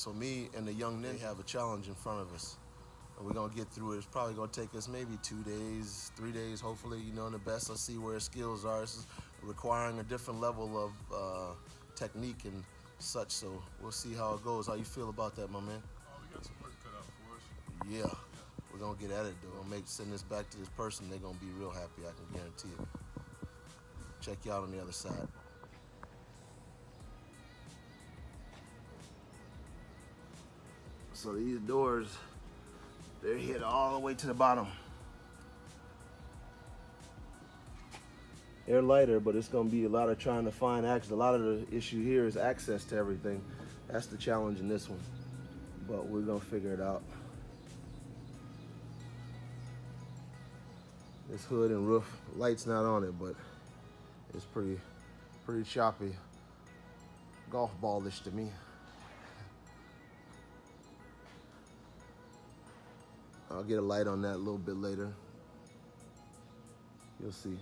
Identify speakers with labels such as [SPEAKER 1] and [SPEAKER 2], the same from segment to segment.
[SPEAKER 1] So me and the young ninja have a challenge in front of us. And we're gonna get through it. It's probably gonna take us maybe two days, three days, hopefully, you know, in the best. Let's see where his skills are. This is requiring a different level of uh, technique and such. So we'll see how it goes. How you feel about that, my man?
[SPEAKER 2] Oh, we got some work cut out for us.
[SPEAKER 1] Yeah. We're gonna get at it though. Gonna make send this back to this person, they're gonna be real happy, I can guarantee it. Check you out on the other side. So these doors, they're hit all the way to the bottom. They're lighter, but it's gonna be a lot of trying to find access. A lot of the issue here is access to everything. That's the challenge in this one. But we're gonna figure it out. This hood and roof, light's not on it, but it's pretty, pretty choppy. Golf ballish to me. I'll get a light on that a little bit later. You'll see.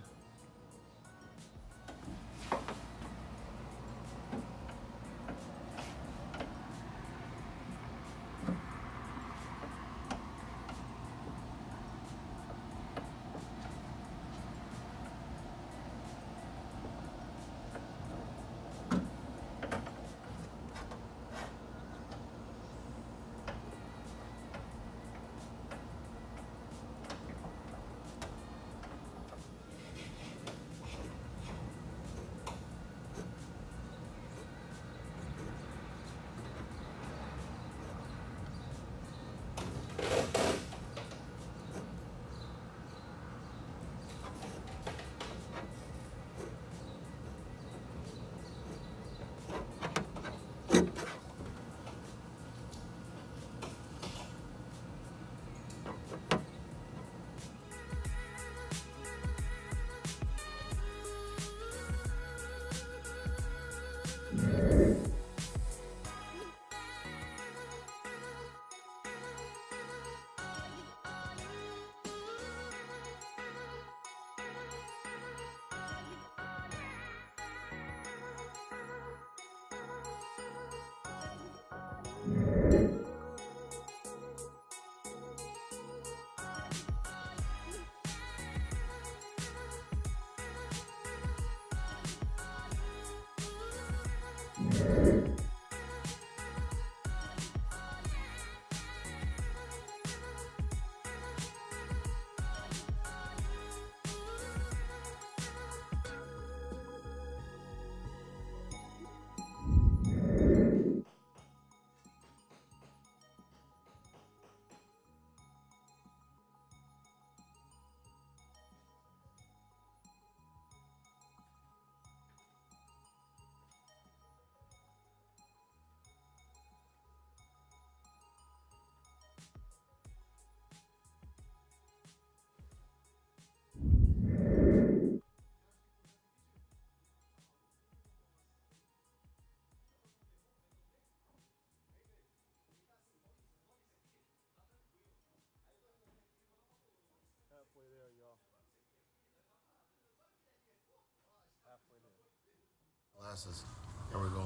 [SPEAKER 1] Glasses. Here we go.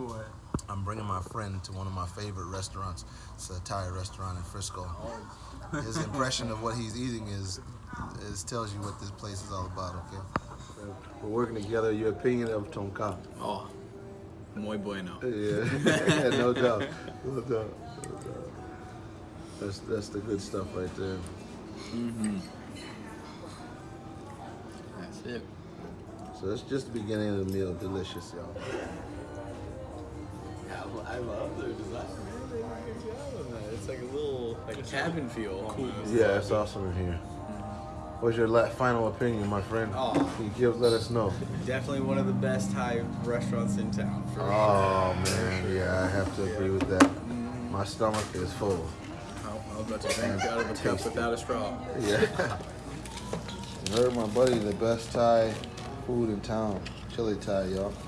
[SPEAKER 3] What?
[SPEAKER 1] I'm bringing my friend to one of my favorite restaurants. It's a Thai restaurant in Frisco. His impression of what he's eating is, is tells you what this place is all about. Okay. We're working together. Your opinion of Tom Kha?
[SPEAKER 4] Oh, muy bueno.
[SPEAKER 1] Yeah, no doubt, no doubt, no doubt. That's that's the good stuff right there.
[SPEAKER 4] Mm-hmm. That's it.
[SPEAKER 1] So it's just the beginning of the meal. Delicious, y'all.
[SPEAKER 4] I love their design. Man, they did a good job on that. It's like a little like cabin feel.
[SPEAKER 1] Yeah, it's awesome in here. What's your final opinion, my friend?
[SPEAKER 4] Oh.
[SPEAKER 1] Can you give, let us know.
[SPEAKER 4] Definitely one of the best Thai restaurants in town. For
[SPEAKER 1] Oh man, yeah, I have to agree with that. Mm-hmm. My stomach is full.
[SPEAKER 4] I was about to drink out of a cup without a straw.
[SPEAKER 1] Yeah. You heard my buddy, the best Thai food in town. Chili Thai, y'all.